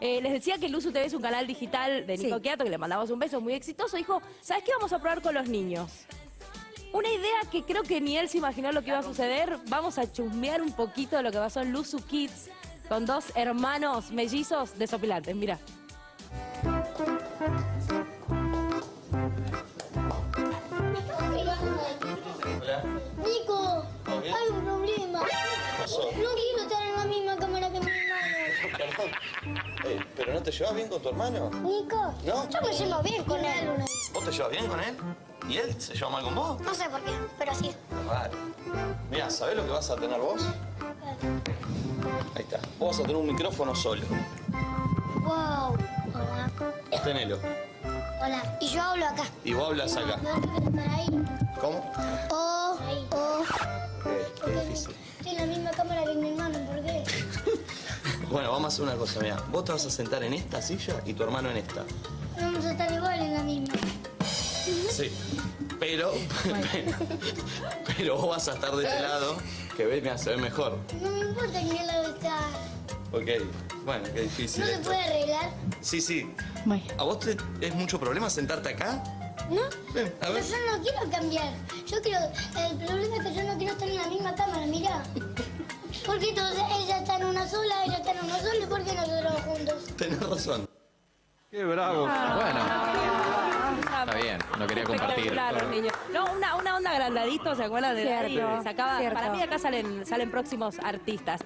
Eh, les decía que Luzu TV es un canal digital de Nico Sí. Quiato, que le mandamos un beso muy exitoso. Dijo, ¿sabes qué vamos a probar con los niños? Una idea que creo que ni él se imaginó lo que iba a suceder. Vamos a chusmear un poquito de lo que pasó en Luzu Kids con dos hermanos mellizos desopilantes. Mira. Hola. Nico, hay un problema. pasó? No Eh, ¿Pero no te llevas bien con tu hermano? Nico, ¿No? yo me llevo bien con él. ¿Vos te llevas bien con él? ¿Y él se lleva mal con vos? No sé por qué, pero sí. Raro. Mira, ¿sabés lo que vas a tener vos? Ahí está. Vos vas a tener un micrófono solo. Wow. Hola. Tenelo. Hola. Y yo hablo acá. Y vos hablas acá. ¿Cómo? Oh, oh. Eh, qué difícil. Estoy en la misma cámara que mi hermano, ¿por qué? Bueno, vamos a hacer una cosa, mira. Vos te vas a sentar en esta silla y tu hermano en esta. Vamos a estar igual en la misma. Sí. Pero, pero vos vas a estar de este lado, que ves, mira, se ve mejor. No me importa en qué lado está. Ok. Bueno, qué difícil ¿No se esto. puede arreglar? Sí, sí. ¿A vos te es mucho problema sentarte acá? ¿No? Ven, a Pero ver. yo no quiero cambiar. Yo quiero... El problema es que yo no quiero estar en la misma cámara, mirá. Porque entonces una sola, ella está en una sola, ¿y por qué nosotros juntos? Tenés razón. Qué bravo. Bueno, está bien, no quería compartir. Niños. No, una, una onda agrandadito, ¿se acuerdan de Cierto, Daddy? Sacaba, cierto. Para mí acá salen, salen próximos artistas.